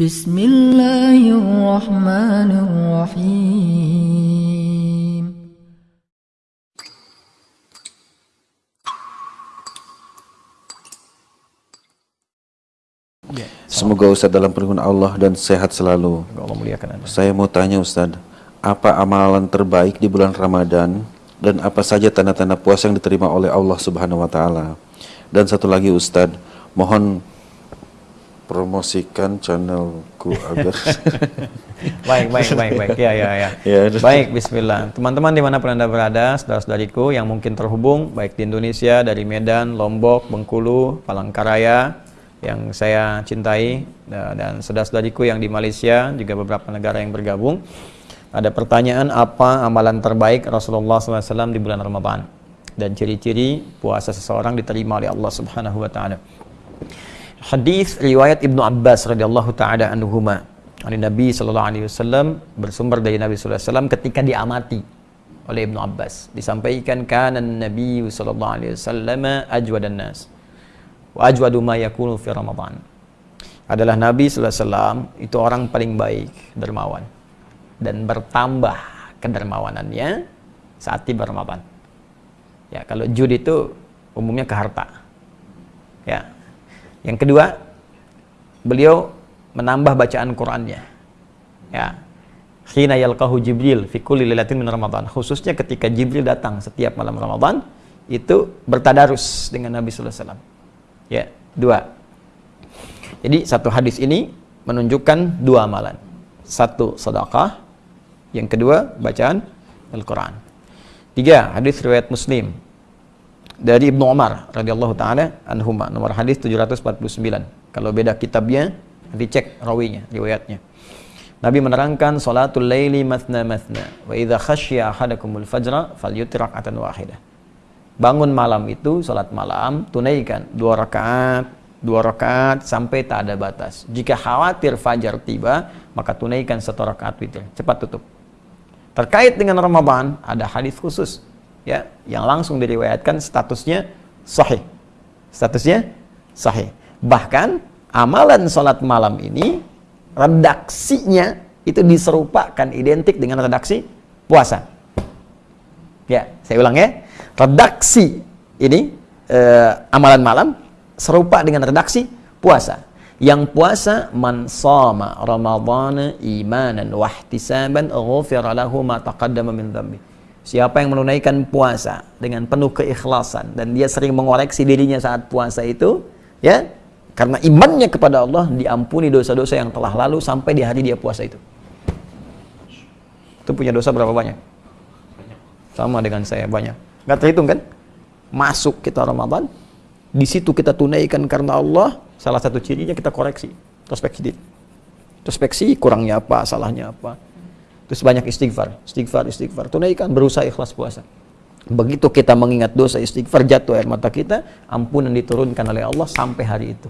بسم الله الرحمن الرحيم Semoga Ustadz dalam perlindungan Allah dan sehat selalu. Allah muliakan Anda. Saya mau tanya Ustadz, apa amalan terbaik di bulan Ramadan dan apa saja tanda-tanda puasa yang diterima oleh Allah Subhanahu wa taala? Dan satu lagi Ustadz, mohon promosikan channelku agar Baik, baik, baik, baik. Ya, ya, ya. Ya, Baik, bismillah. Teman-teman di mana pun Anda berada, saudara-saudariku yang mungkin terhubung, baik di Indonesia, dari Medan, Lombok, Bengkulu, Palangkaraya, yang saya cintai, dan saudara-saudariku yang di Malaysia, juga beberapa negara yang bergabung. Ada pertanyaan apa amalan terbaik Rasulullah SAW di bulan Ramadan? Dan ciri-ciri puasa seseorang diterima oleh Allah Subhanahu wa taala. Hadis riwayat Ibnu Abbas radhiyallahu taala anhuma. Ani Nabi sallallahu alaihi wasallam bersumber dari Nabi sallallahu alaihi wasallam ketika diamati oleh Ibnu Abbas disampaikan kana Nabi sallallahu alaihi wasallam ajwadan nas wa ajwadu ma yakunu fi Ramadan. Adalah Nabi sallallahu alaihi wasallam itu orang paling baik, dermawan dan bertambah kedermawanannya saat tiba Ramadan. Ya, kalau jud itu umumnya ke harta. Ya. Yang kedua, beliau menambah bacaan Qur'annya. Ya. Khina yalqahu Jibril fi kulli lailatin min Ramadan. Khususnya ketika Jibril datang setiap malam Ramadan, itu bertadarus dengan Nabi sallallahu alaihi wasallam. Ya, dua. Jadi satu hadis ini menunjukkan dua amalan. Satu sedekah, yang kedua bacaan Al-Qur'an. Tiga, hadis riwayat Muslim dari Ibnu Umar radhiyallahu taala anhuma nomor hadis 749. Kalau beda kitabnya dicek rawinya, riwayatnya. Nabi menerangkan salatul laili mathna mathna wa idza khasya ahadakumul fajra falyutir raka'atan wahidah. Bangun malam itu salat malam tunaikan dua rakaat, dua rakaat sampai tak ada batas. Jika khawatir fajar tiba, maka tunaikan satu rakaat witir. Cepat tutup. Terkait dengan Ramadan ada hadis khusus ya yang langsung diriwayatkan statusnya sahih. Statusnya sahih. Bahkan amalan sholat malam ini redaksinya itu diserupakan identik dengan redaksi puasa. Ya, saya ulang ya. Redaksi ini eh, amalan malam serupa dengan redaksi puasa. Yang puasa man sama ramadhana imanan wa ihtisaban ghufira lahu ma taqaddama min. Siapa yang menunaikan puasa dengan penuh keikhlasan dan dia sering mengoreksi dirinya saat puasa itu, ya, karena imannya kepada Allah diampuni dosa-dosa yang telah lalu sampai di hari dia puasa itu. Itu punya dosa berapa banyak? Sama dengan saya banyak. Gak terhitung kan? Masuk kita Ramadan, di situ kita tunaikan karena Allah, salah satu cirinya kita koreksi, introspeksi diri. Introspeksi kurangnya apa, salahnya apa. Terus banyak istighfar, istighfar, istighfar. Tunaikan, berusaha ikhlas puasa. Begitu kita mengingat dosa istighfar, jatuh air mata kita, ampunan diturunkan oleh Allah sampai hari itu.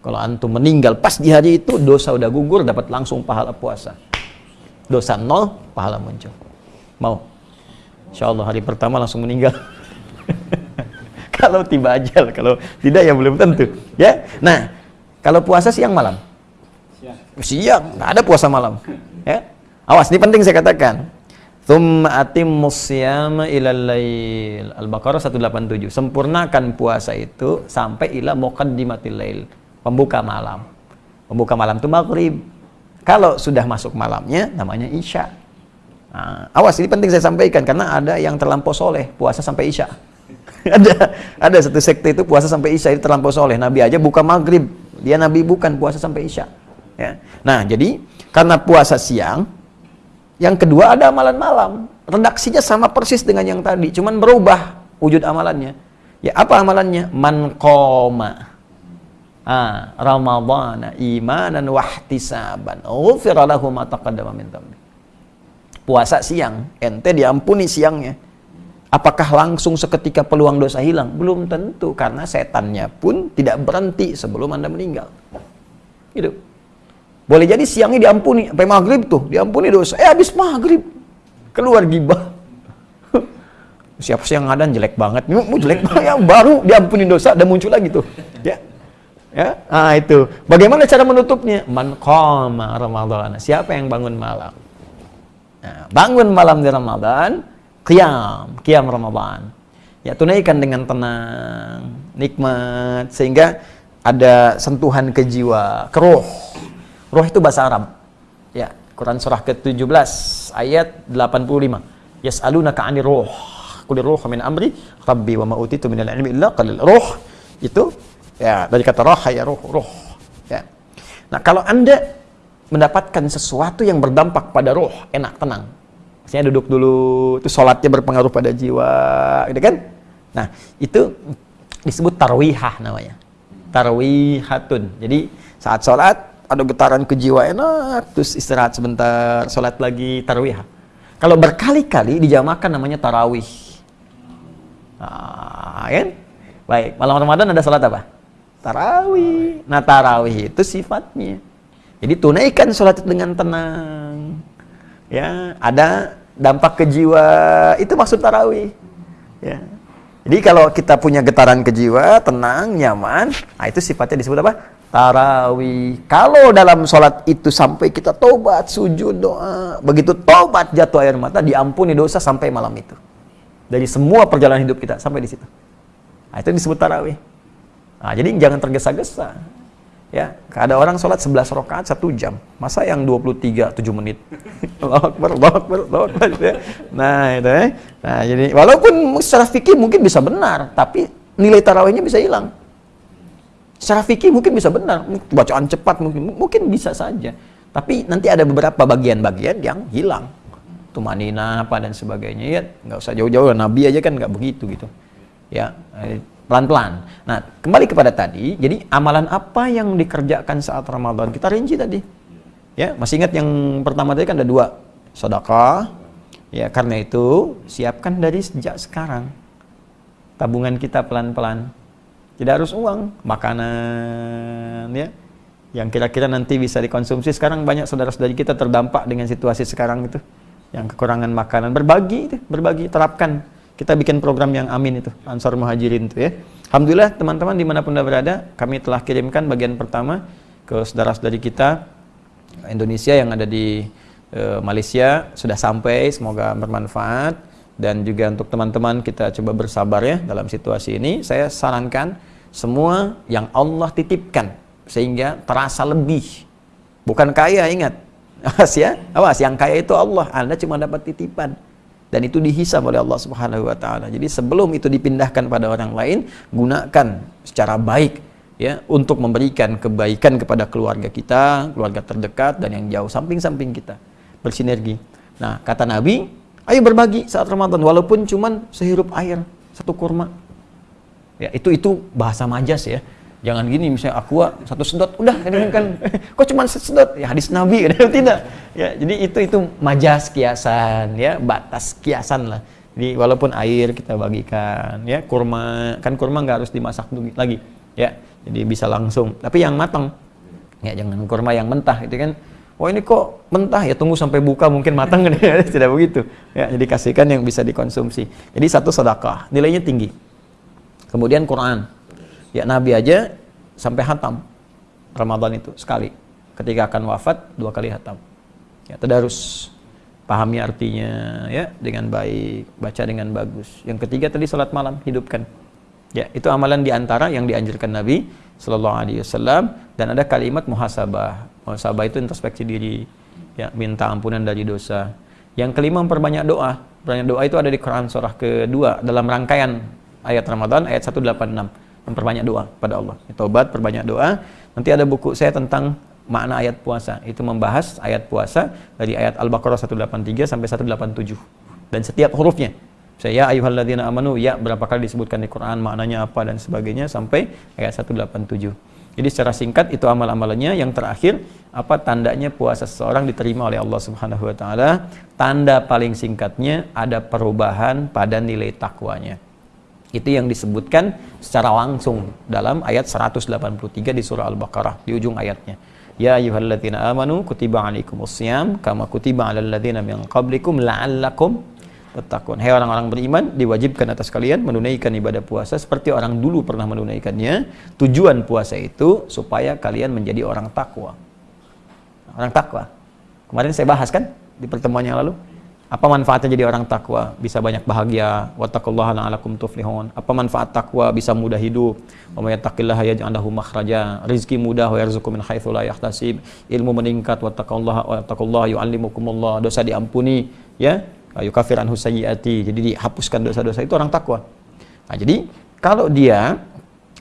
Kalau antum meninggal pas di hari itu, dosa udah gugur, dapat langsung pahala puasa. Dosa nol, pahala muncul. Mau? Insya Allah hari pertama langsung meninggal. kalau tiba ajal, kalau tidak ya belum tentu. Ya, nah kalau puasa siang malam. Siang, siang nggak ada puasa malam. Awas ini penting saya katakan. Thumma atimmus siyama ilal lail. Al-Baqarah 187. Sempurnakan puasa itu sampai ila muqaddimatil lail. Pembuka malam. Pembuka malam itu maghrib. Kalau sudah masuk malamnya namanya isya. Nah, awas ini penting saya sampaikan karena ada yang terlampau soleh puasa sampai isya. ada ada satu sekte itu puasa sampai isya itu terlampau soleh. Nabi aja buka maghrib, dia nabi bukan puasa sampai isya. Ya. Nah jadi karena puasa siang, yang kedua ada amalan malam. Redaksinya sama persis dengan yang tadi, cuman berubah wujud amalannya. Ya apa amalannya? Man qoma ah, Ramadhana imanan wahtisaban ghufira lahu ma taqaddama min. Puasa siang, ente diampuni siangnya. Apakah langsung seketika peluang dosa hilang? Belum tentu karena setannya pun tidak berhenti sebelum Anda meninggal. Gitu. Boleh jadi siangnya diampuni sampai maghrib tuh, diampuni dosa. Eh habis maghrib keluar gibah. Siapa sih yang ngadan jelek banget? Mau jelek banget ya baru diampuni dosa dan muncul lagi tuh. Ya. Ya, ah itu. Bagaimana cara menutupnya? Man qama Ramadan. Siapa yang bangun malam? Nah, bangun malam di Ramadan, qiyam, qiyam Ramadan. Ya, tunaikan dengan tenang, nikmat sehingga ada sentuhan ke jiwa, ke roh. Roh itu bahasa Arab. Ya, Quran surah ke-17 ayat 85. Yas'alunaka 'anir roh. Qul roh min amri rabbi wa ma utitu minal ilmi illa qalil. Roh itu ya dari kata roh ya roh, roh. Ya. Nah, kalau Anda mendapatkan sesuatu yang berdampak pada roh, enak, tenang. Saya duduk dulu, itu sholatnya berpengaruh pada jiwa, gitu kan? Nah, itu disebut tarwihah namanya. Tarwihatun. Jadi saat sholat ada getaran ke jiwa enak, terus istirahat sebentar, sholat lagi tarwihah. Kalau berkali-kali dijamakan namanya tarawih. Nah, kan? Baik, malam Ramadan ada sholat apa? Tarawih. Nah, tarawih itu sifatnya. Jadi tunaikan sholat dengan tenang. Ya, ada dampak ke jiwa, itu maksud tarawih. Ya. Jadi kalau kita punya getaran ke jiwa, tenang, nyaman, nah itu sifatnya disebut apa? Tarawih. Kalau dalam sholat itu sampai kita tobat, sujud, doa, begitu tobat jatuh air mata, diampuni dosa sampai malam itu. Dari semua perjalanan hidup kita sampai di situ. Nah, itu disebut tarawih. Nah, jadi jangan tergesa-gesa. Ya, ada orang sholat 11 rakaat satu jam. Masa yang 23 7 menit? Allah Akbar. Ya. Nah, itu ya. Nah, jadi walaupun secara fikih mungkin bisa benar, tapi nilai tarawihnya bisa hilang. Secara fikih mungkin bisa benar, bacaan cepat mungkin mungkin bisa saja. Tapi nanti ada beberapa bagian-bagian yang hilang. Tumanina apa dan sebagainya ya nggak usah jauh-jauh Nabi aja kan nggak begitu gitu. Ya, pelan-pelan. Nah, kembali kepada tadi, jadi amalan apa yang dikerjakan saat Ramadan? Kita rinci tadi. Ya, masih ingat yang pertama tadi kan ada dua, sedekah. Ya, karena itu siapkan dari sejak sekarang. Tabungan kita pelan-pelan. Tidak harus uang, makanan ya. Yang kira-kira nanti bisa dikonsumsi. Sekarang banyak saudara-saudari kita terdampak dengan situasi sekarang itu. Yang kekurangan makanan, berbagi itu, berbagi, terapkan kita bikin program yang amin itu, Ansar Muhajirin itu ya. Alhamdulillah teman-teman di mana pun anda berada, kami telah kirimkan bagian pertama ke saudara-saudari kita Indonesia yang ada di e, Malaysia sudah sampai, semoga bermanfaat dan juga untuk teman-teman kita coba bersabar ya dalam situasi ini. Saya sarankan semua yang Allah titipkan sehingga terasa lebih. Bukan kaya ingat. Awas ya, awas yang kaya itu Allah. Anda cuma dapat titipan dan itu dihisab oleh Allah Subhanahu wa taala. Jadi sebelum itu dipindahkan pada orang lain, gunakan secara baik ya untuk memberikan kebaikan kepada keluarga kita, keluarga terdekat dan yang jauh samping-samping kita. Bersinergi. Nah, kata Nabi, ayo berbagi saat Ramadan walaupun cuman sehirup air, satu kurma. Ya, itu itu bahasa majas ya. Jangan gini misalnya aqua satu sedot udah kan kok cuma sedot? Ya hadis nabi kan tidak. Ya jadi itu itu majas kiasan ya batas kiasan lah. Jadi walaupun air kita bagikan ya kurma kan kurma nggak harus dimasak lagi ya. Jadi bisa langsung. Tapi yang matang ya jangan kurma yang mentah itu kan oh ini kok mentah ya? Tunggu sampai buka mungkin matang tidak begitu. Ya jadi kasihkan yang bisa dikonsumsi. Jadi satu sedekah nilainya tinggi. Kemudian Quran. Ya Nabi aja sampai hatam Ramadan itu sekali. Ketika akan wafat dua kali hatam. Ya tadarus pahami artinya ya dengan baik, baca dengan bagus. Yang ketiga tadi salat malam. Hidupkan. Ya, itu amalan di antara yang dianjurkan Nabi Shallallahu Alaihi Wasallam dan ada kalimat muhasabah. Muhasabah itu introspeksi diri, ya minta ampunan dari dosa. Yang kelima memperbanyak doa. Banyak doa itu ada di Quran surah kedua dalam rangkaian ayat Ramadan ayat 186 memperbanyak doa pada Allah. Tobat, perbanyak doa. Nanti ada buku saya tentang makna ayat puasa. Itu membahas ayat puasa dari ayat Al-Baqarah 183 sampai 187. Dan setiap hurufnya. Saya ya ayyuhalladzina amanu ya berapa kali disebutkan di Quran maknanya apa dan sebagainya sampai ayat 187. Jadi secara singkat itu amal-amalannya yang terakhir apa tandanya puasa seseorang diterima oleh Allah Subhanahu wa taala? Tanda paling singkatnya ada perubahan pada nilai takwanya. Itu yang disebutkan secara langsung dalam ayat 183 di surah Al-Baqarah di ujung ayatnya. Ya ayyuhalladzina amanu kutiba alaikumus syiyam kama kutiba alal ladzina min qablikum la'allakum tattaqun. Hai orang-orang beriman, diwajibkan atas kalian menunaikan ibadah puasa seperti orang dulu pernah menunaikannya. Tujuan puasa itu supaya kalian menjadi orang takwa. Orang takwa. Kemarin saya bahas kan di pertemuan yang lalu. Apa manfaatnya jadi orang takwa? Bisa banyak bahagia. Wattaqullaha la'alakum tuflihun. Apa manfaat takwa? Bisa mudah hidup. Wa may yattaqillaha yaj'al makhraja. Rizki mudah wa yarzuqhu min haitsu la yahtasib. Ilmu meningkat wattaqullaha wattaqullaha yu'allimukumullah. Dosa diampuni, ya. Yukafir anhu. Jadi dihapuskan dosa-dosa itu orang takwa. Nah, jadi kalau dia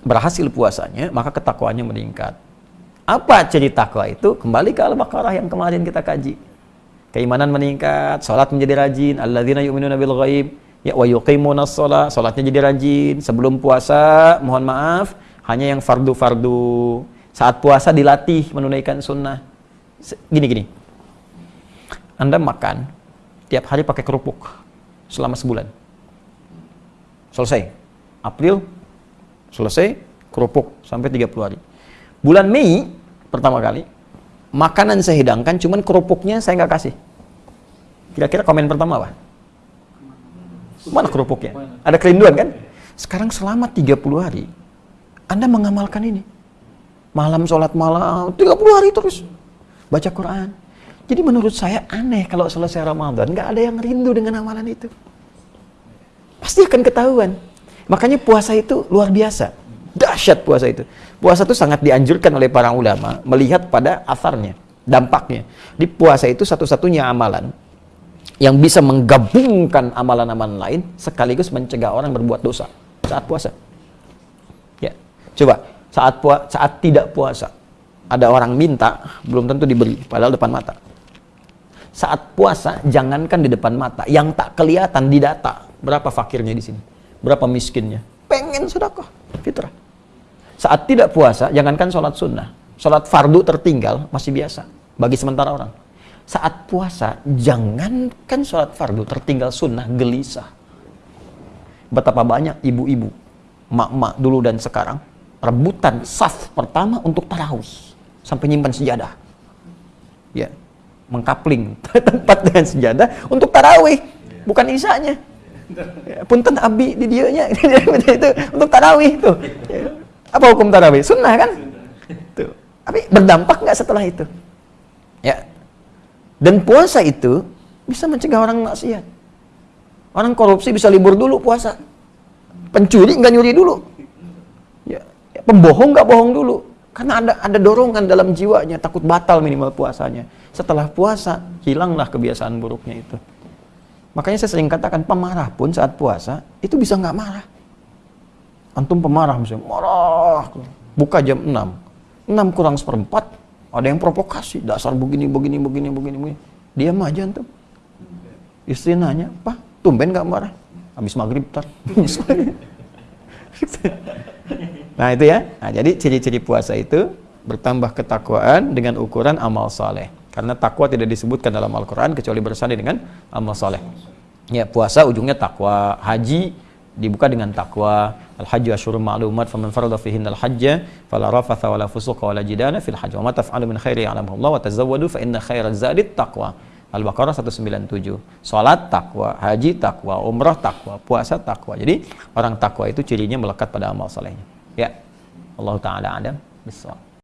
berhasil puasanya, maka ketakwaannya meningkat. Apa ciri takwa itu? Kembali ke Al-Baqarah yang kemarin kita kaji keimanan meningkat, salat menjadi rajin, alladzina yu'minuna bil ghaib, ya wa yuqimunas shalah, salatnya jadi rajin. Sebelum puasa, mohon maaf, hanya yang fardu-fardu. Saat puasa dilatih menunaikan sunnah. Gini gini. Anda makan tiap hari pakai kerupuk selama sebulan. Selesai. April selesai kerupuk sampai 30 hari. Bulan Mei pertama kali makanan saya hidangkan, cuman kerupuknya saya nggak kasih. Kira-kira komen pertama apa? Mana kerupuknya? Ada kerinduan kan? Sekarang selama 30 hari, Anda mengamalkan ini. Malam sholat malam, 30 hari terus. Baca Quran. Jadi menurut saya aneh kalau selesai Ramadan, nggak ada yang rindu dengan amalan itu. Pasti akan ketahuan. Makanya puasa itu luar biasa. Dahsyat puasa itu. Puasa itu sangat dianjurkan oleh para ulama melihat pada asarnya, dampaknya. Di puasa itu satu-satunya amalan yang bisa menggabungkan amalan-amalan lain sekaligus mencegah orang berbuat dosa saat puasa. Ya. Coba saat pua saat tidak puasa ada orang minta belum tentu diberi padahal depan mata. Saat puasa jangankan di depan mata, yang tak kelihatan di data berapa fakirnya di sini, berapa miskinnya. Pengen sedekah fitrah. Saat tidak puasa, jangankan sholat sunnah. Sholat fardu tertinggal, masih biasa. Bagi sementara orang. Saat puasa, jangankan sholat fardu tertinggal sunnah, gelisah. Betapa banyak ibu-ibu, mak-mak dulu dan sekarang, rebutan saf pertama untuk tarawih. Sampai nyimpan sejadah. Ya, mengkapling tempat dengan sejadah untuk tarawih. Bukan isanya. Ya, punten abi di dianya itu untuk tarawih itu. Ya. Apa hukum tarawih? Sunnah kan? Tuh. Tapi berdampak nggak setelah itu? Ya. Dan puasa itu bisa mencegah orang maksiat. Orang korupsi bisa libur dulu puasa. Pencuri nggak nyuri dulu. Ya. ya pembohong nggak bohong dulu. Karena ada ada dorongan dalam jiwanya takut batal minimal puasanya. Setelah puasa hilanglah kebiasaan buruknya itu. Makanya saya sering katakan pemarah pun saat puasa itu bisa nggak marah antum pemarah misalnya, marah, buka jam 6, 6 kurang seperempat, ada yang provokasi, dasar begini, begini, begini, begini, begini. Diam aja antum. Istri nanya, Pak, tumben gak marah? Habis maghrib tar. nah itu ya, nah, jadi ciri-ciri puasa itu bertambah ketakwaan dengan ukuran amal soleh. Karena takwa tidak disebutkan dalam Al-Quran kecuali bersanding dengan amal soleh. Ya puasa ujungnya takwa, haji dibuka dengan takwa. Al-hajju asyurun ma'lumat faman farada fihinna al-hajja fala rafatha wala fusuqa wala jidala fil hajj. Wa ma taf'alu min khairi ya'lamuhu Allah wa tazawwadu fa inna khairaz zadi taqwa. Al-Baqarah 197 Salat takwa, haji takwa, umrah takwa, puasa takwa. Jadi orang takwa itu cirinya melekat pada amal solehnya Ya. Allah Ta'ala Adam Bismillah